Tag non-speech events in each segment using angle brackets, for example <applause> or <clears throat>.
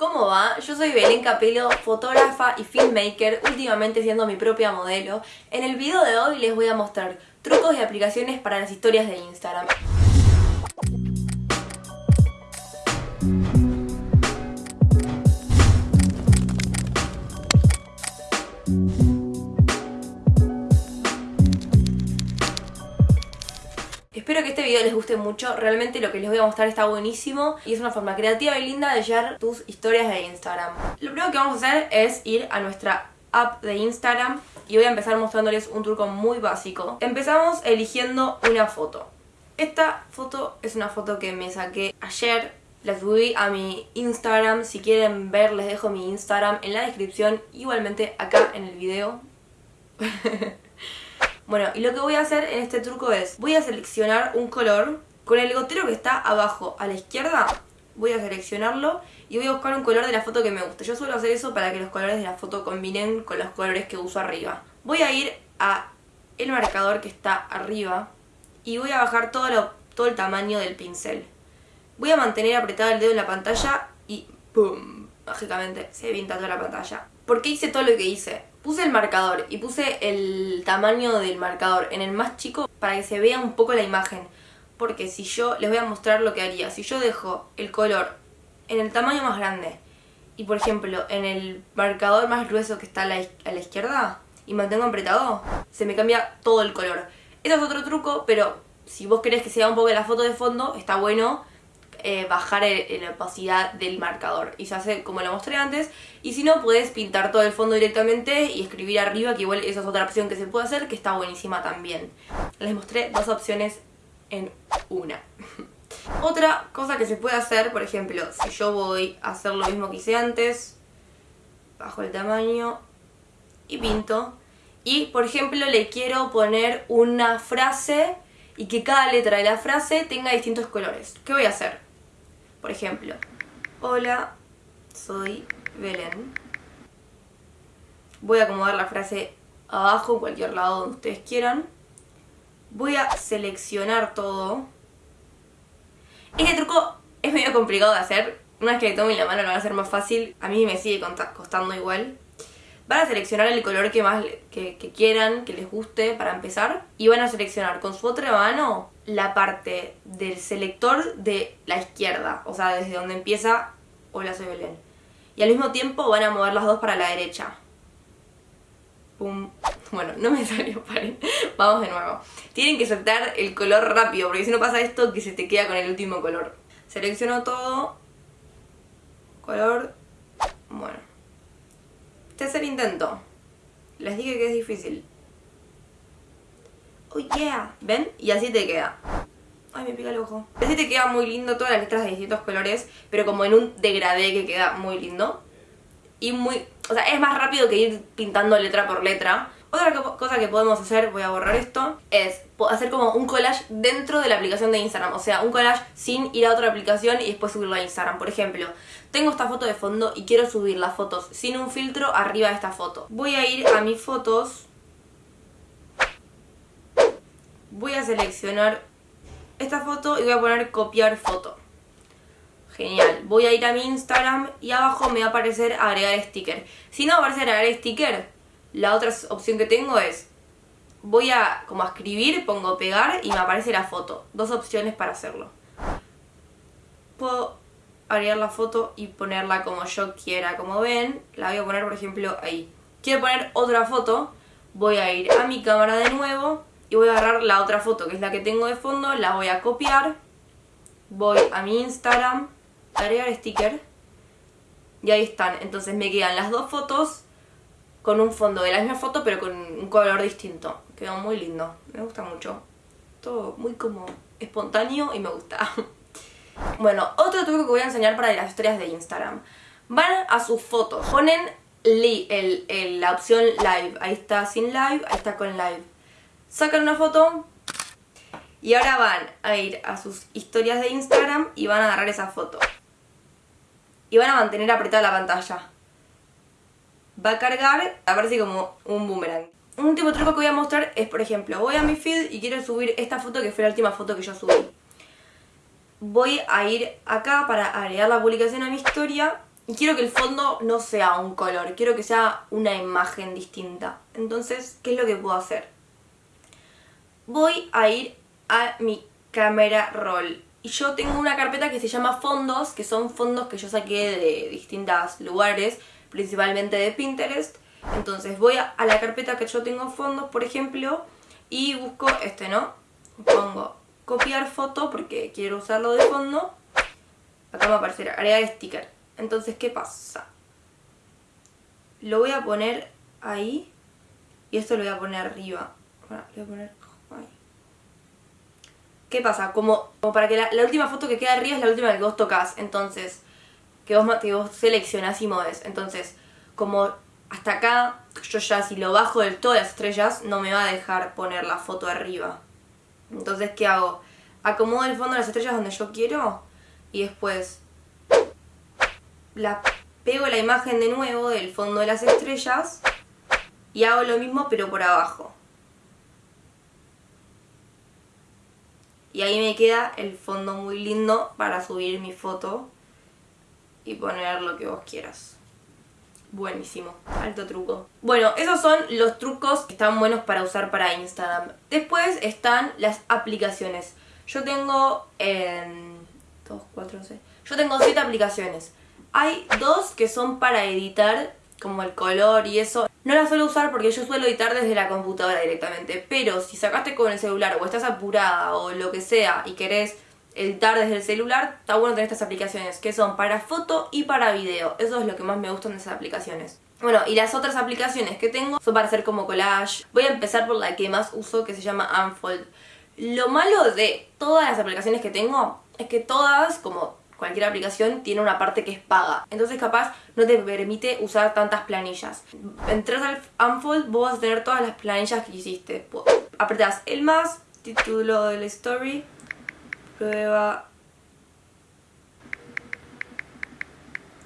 ¿Cómo va? Yo soy Belén Capelo, fotógrafa y filmmaker, últimamente siendo mi propia modelo. En el video de hoy les voy a mostrar trucos y aplicaciones para las historias de Instagram. Espero que este video les guste mucho, realmente lo que les voy a mostrar está buenísimo y es una forma creativa y linda de llevar tus historias de Instagram. Lo primero que vamos a hacer es ir a nuestra app de Instagram y voy a empezar mostrándoles un truco muy básico. Empezamos eligiendo una foto. Esta foto es una foto que me saqué ayer, la subí a mi Instagram, si quieren ver les dejo mi Instagram en la descripción, igualmente acá en el video. <laughs> Bueno, y lo que voy a hacer en este truco es, voy a seleccionar un color con el gotero que está abajo a la izquierda, voy a seleccionarlo y voy a buscar un color de la foto que me guste. Yo suelo hacer eso para que los colores de la foto combinen con los colores que uso arriba. Voy a ir a el marcador que está arriba y voy a bajar todo, todo el tamaño del pincel. Voy a mantener apretado el dedo en la pantalla y ¡pum! Mágicamente se pinta toda la pantalla. ¿Por qué hice todo lo que hice? Puse el marcador y puse el tamaño del marcador en el más chico para que se vea un poco la imagen. Porque si yo, les voy a mostrar lo que haría. Si yo dejo el color en el tamaño más grande y por ejemplo en el marcador más grueso que está a la, a la izquierda y mantengo apretado, se me cambia todo el color. Esto es otro truco, pero si vos querés que sea un poco la foto de fondo, está bueno eh, bajar la opacidad del marcador. Y se hace como lo mostré antes. Y si no puedes pintar todo el fondo directamente y escribir arriba que igual esa es otra opción que se puede hacer que está buenísima también. Les mostré dos opciones en una. <laughs> Otra cosa que se puede hacer por ejemplo si yo voy a hacer lo mismo que hice antes bajo el tamaño y pinto. Y por ejemplo le quiero poner una frase y que cada letra de la frase tenga distintos colores. ¿Qué voy a hacer? Por ejemplo, hola, soy Belén. Voy a acomodar la frase abajo, en cualquier lado donde ustedes quieran. Voy a seleccionar todo. Este truco es medio complicado de hacer. Una vez que le tomen la mano lo va a hacer más fácil. A mí me sigue costando igual. Van a seleccionar el color que más que, quieran, que les guste para empezar. Y van a seleccionar con su otra mano la parte del selector de la izquierda. O sea, desde donde empieza Hola soy Belén. Y al mismo tiempo van a mover las dos para la derecha. Pum. <laughs> Bueno, no me <laughs> salió. Vamos de nuevo. Tienen que soltar el color rápido, porque si no pasa esto que se te queda con el último color. Selecciono todo. Color. Bueno. El intento. Les dije que es difícil. Oh yeah. ¿Ven? Y así te queda. Ay, me pica el ojo. Así te queda muy lindo todas las letras de distintos colores, pero como en un degradé que queda muy lindo. Y muy... O sea, es más rápido que ir pintando letra por letra. Otra cosa que podemos hacer, voy a borrar esto, es hacer como un collage dentro de la aplicación de Instagram. O sea, un collage sin ir a otra aplicación y después subirlo a Instagram. Por ejemplo, tengo esta foto de fondo y quiero subir las fotos sin un filtro arriba de esta foto. Voy a ir a mis fotos. Voy a seleccionar esta foto y voy a poner copiar foto. Genial. Voy a ir a mi Instagram y abajo me va a aparecer agregar sticker. Si no aparece agregar sticker, la otra opción que tengo es, voy a como escribir, pongo pegar y me aparece la foto. Dos opciones para hacerlo. Puedo agregar la foto y ponerla como yo quiera. Como ven, la voy a poner por ejemplo ahí. Quiero poner otra foto, voy a ir a mi cámara de nuevo y voy a agarrar la otra foto que es la que tengo de fondo, la voy a copiar. Voy a mi Instagram, agregar sticker y ahí están. Entonces me quedan las dos fotos con un fondo de la misma foto pero con un color distinto. Quedó muy lindo, me gusta mucho. Todo muy como espontáneo y me gusta. <laughs> bueno, otro truco que voy a enseñar para las historias de Instagram. Van a sus fotos, ponen la opción live, ahí está sin live, ahí está con live. Sacan una foto y ahora van a ir a sus historias de Instagram y van a agarrar esa foto. Y van a mantener apretada la pantalla va a cargar, aparece como un boomerang. Un último truco que voy a mostrar es, por ejemplo, voy a mi feed y quiero subir esta foto que fue la última foto que yo subí. Voy a ir acá para agregar la publicación a mi historia Y quiero que el fondo no sea un color, quiero que sea una imagen distinta. Entonces, ¿qué es lo que puedo hacer? Voy a ir a mi cámara roll. Y yo tengo una carpeta que se llama fondos, que son fondos que yo saqué de distintos lugares, principalmente de Pinterest. Entonces voy a, la carpeta que yo tengo fondos, por ejemplo, y busco este, ¿no? Pongo copiar foto porque quiero usarlo de fondo. Acá me aparecerá agregar sticker. Entonces, ¿qué pasa? Lo voy a poner ahí y esto lo voy a poner arriba. Bueno, lo voy a poner. ¿Qué pasa? Como, para que la, última foto que queda arriba es la última que vos tocas. Entonces, que vos, que seleccionás y moves. Entonces, como hasta acá, yo ya si lo bajo del todo las estrellas, no me va a dejar poner la foto arriba. Entonces, ¿qué hago? Acomodo el fondo de las estrellas donde yo quiero y después la pego la imagen de nuevo del fondo de las estrellas y hago lo mismo pero por abajo. Y ahí me queda el fondo muy lindo para subir mi foto y poner lo que vos quieras. Buenísimo, alto truco. Bueno, esos son los trucos que están buenos para usar para Instagram. Después están las aplicaciones. Yo tengo... Eh, dos, cuatro. Yo tengo siete aplicaciones. Hay dos que son para editar, como el color y eso. No las suelo usar porque yo suelo editar desde la computadora directamente. Pero si sacaste con el celular o estás apurada o lo que sea y querés editar desde el celular, está bueno tener estas aplicaciones que son para foto y para video. Eso es lo que más me gustan de esas aplicaciones. Bueno, y las otras aplicaciones que tengo son para hacer como collage. Voy a empezar por la que más uso, que se llama Unfold. Lo malo de todas las aplicaciones que tengo es que todas, como cualquier aplicación, tiene una parte que es paga. Entonces capaz no te permite usar tantas planillas. Entras al Unfold, vos vas a tener todas las planillas que hiciste. Apretás el más, título de la story, prueba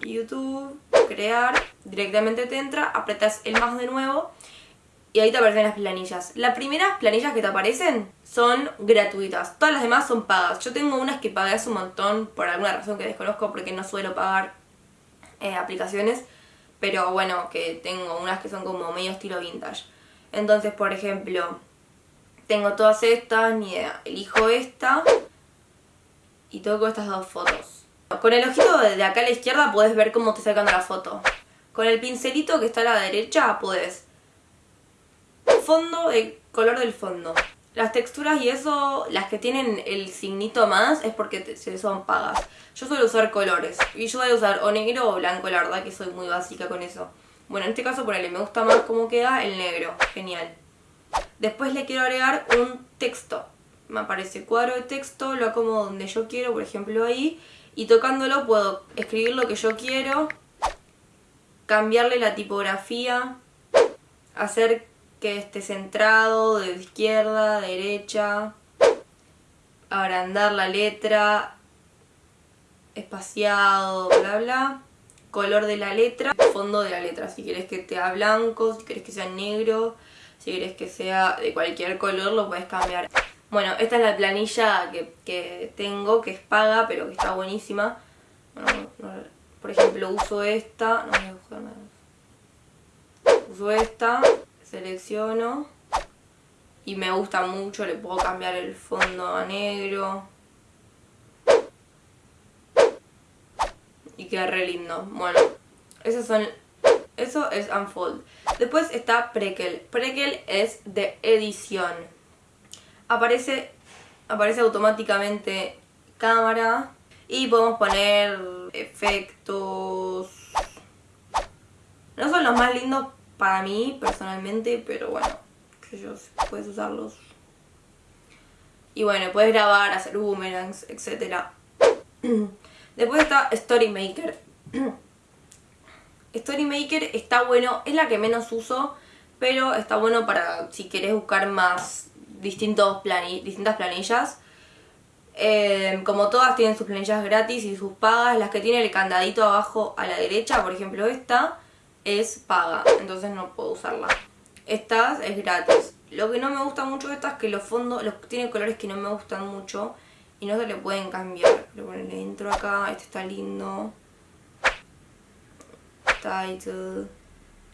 YouTube, crear, directamente te entra, apretas el más de nuevo y ahí te aparecen las planillas. Las primeras planillas que te aparecen son gratuitas, todas las demás son pagas. Yo tengo unas que pagué un montón por alguna razón que desconozco porque no suelo pagar eh, aplicaciones, pero bueno, que tengo unas que son como medio estilo vintage. Entonces, por ejemplo, tengo todas estas, ni idea, elijo esta y toco estas dos fotos. Con el ojito de acá a la izquierda puedes ver cómo te sacando la foto. Con el pincelito que está a la derecha puedes fondo, el color del fondo. Las texturas y eso, las que tienen el signito más es porque son pagas. Yo suelo usar colores. Y yo a usar o negro o blanco, la verdad que soy muy básica con eso. Bueno, en este caso ponele, me gusta más cómo queda el negro. Genial. Después le quiero agregar un texto me aparece cuadro de texto, lo acomodo donde yo quiero, por ejemplo ahí, y tocándolo puedo escribir lo que yo quiero, cambiarle la tipografía, hacer que esté centrado, de izquierda, derecha, agrandar la letra, espaciado, bla bla, color de la letra, fondo de la letra, si quieres que sea blanco, si quieres que sea negro, si quieres que sea de cualquier color lo puedes cambiar. Bueno, esta es la planilla que, tengo, que es paga, pero que está buenísima. Por ejemplo, uso esta, no voy a buscar nada. Uso esta, selecciono y me gusta mucho, le puedo cambiar el fondo a negro. Y queda re lindo. Bueno, esos son... Eso es Unfold. Después está Prequel. Prequel es de edición aparece, aparece automáticamente cámara y podemos poner efectos. No son los más lindos para mí personalmente, pero bueno, yo puedes usarlos. Y bueno, puedes grabar, hacer boomerangs, etc. <clears throat> Después está Story Maker. <clears throat> Story Maker está bueno, es la que menos uso, pero está bueno para si querés buscar más distintos distintas planillas. Eh, como todas tienen sus planillas gratis y sus pagas, las que tiene el candadito abajo a la derecha, por ejemplo esta, es paga, entonces no puedo usarla. Esta es gratis. Lo que no me gusta mucho de esta es que los fondos los tienen colores que no me gustan mucho y no se le pueden cambiar. Pero bueno, le entro acá, este está lindo. title.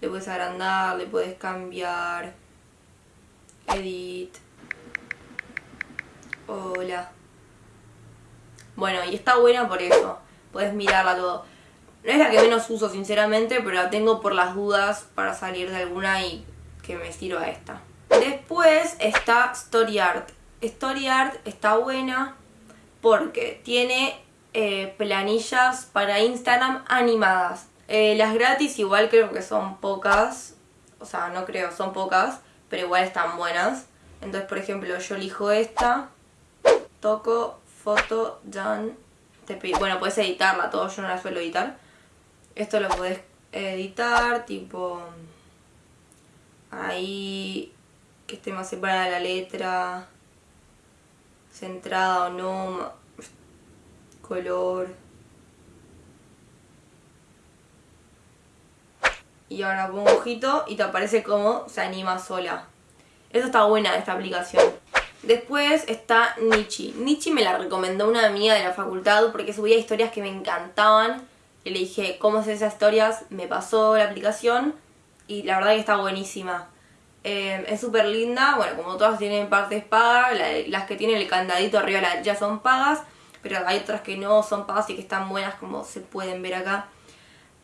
Le puedes agrandar, le puedes cambiar. Edit. Hola. Bueno, y está buena por eso. Puedes mirarla todo. No es la que menos uso, sinceramente, pero la tengo por las dudas para salir de alguna y que me sirva esta. Después está Story Art. Story Art está buena porque tiene eh, planillas para Instagram animadas. Eh, las gratis igual creo que son pocas, o sea, no creo, son pocas, pero igual están buenas. Entonces, por ejemplo, yo elijo esta, toco, foto, done, te bueno, puedes editarla, todo yo no la suelo editar. Esto lo puedes editar, tipo, ahí, que esté más separada la letra, centrada o no, color. y ahora pongo ojito y te aparece como se anima sola. Eso está buena esta aplicación. Después está Nichi. Nichi me la recomendó una amiga de la facultad porque subía historias que me encantaban. Y le dije, ¿cómo hacer esas historias? Me pasó la aplicación y la verdad que está buenísima. Eh, es súper linda, bueno, como todas tienen partes pagas, las que tienen el candadito arriba ya son pagas, pero hay otras que no son pagas y que están buenas como se pueden ver acá.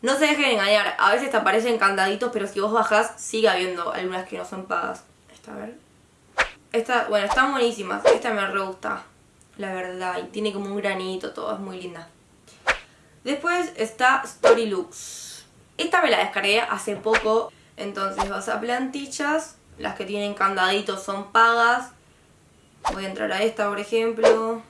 No se dejen engañar, a veces te aparecen candaditos, pero si vos bajás, sigue habiendo algunas que no son pagas. Esta, a ver. Esta, bueno, están buenísimas. Esta me re gusta, la verdad. Y tiene como un granito, todo, es muy linda. Después está Storylooks. Esta me la descargué hace poco. Entonces vas a plantillas. Las que tienen candaditos son pagas. Voy a entrar a esta, por ejemplo.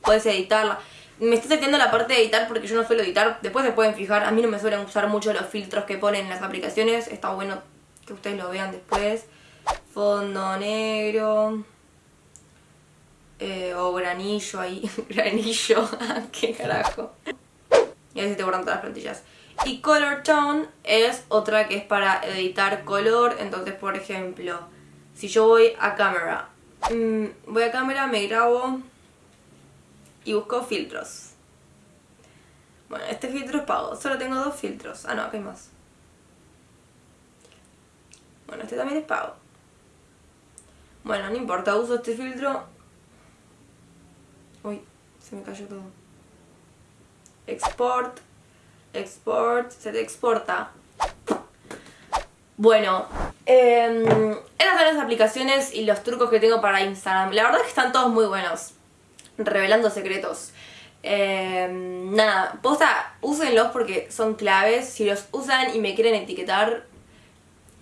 Puedes editarla. Me estoy saltando la parte de editar porque yo no suelo editar. Después se pueden fijar, a mí no me suelen usar mucho los filtros que ponen en las aplicaciones. Está bueno que ustedes lo vean después. Fondo negro. Eh, o granillo ahí. <laughs> granillo. <laughs> ¿Qué carajo? Y ahí se te borran todas las plantillas. Y Color Tone es otra que es para editar color. Entonces, por ejemplo, si yo voy a cámara. Mm, voy a cámara, me grabo y busco filtros. Bueno, este filtro es pago. Solo tengo dos filtros. Ah, no, acá hay más. Bueno, este también es pago. Bueno, no importa, uso este filtro. Uy, se me cayó todo. Export. Export. Se te exporta. Bueno, eh, estas son las aplicaciones y los trucos que tengo para Instagram. La verdad es que están todos muy buenos revelando secretos. Eh, nada, posta, úsenlos porque son claves. Si los usan y me quieren etiquetar,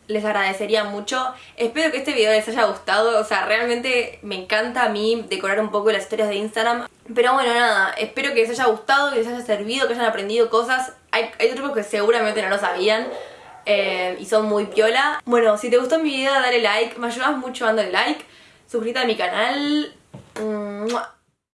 les agradecería mucho. Espero que este video les haya gustado. O sea, realmente me encanta a mí decorar un poco las historias de Instagram. Pero bueno, nada, espero que les haya gustado, que les haya servido, que hayan aprendido cosas. Hay, hay trucos que seguramente no lo sabían. Eh, y son muy piola. Bueno, si te gustó mi video, dale like. Me ayudas mucho dándole like. Suscríbete a mi canal.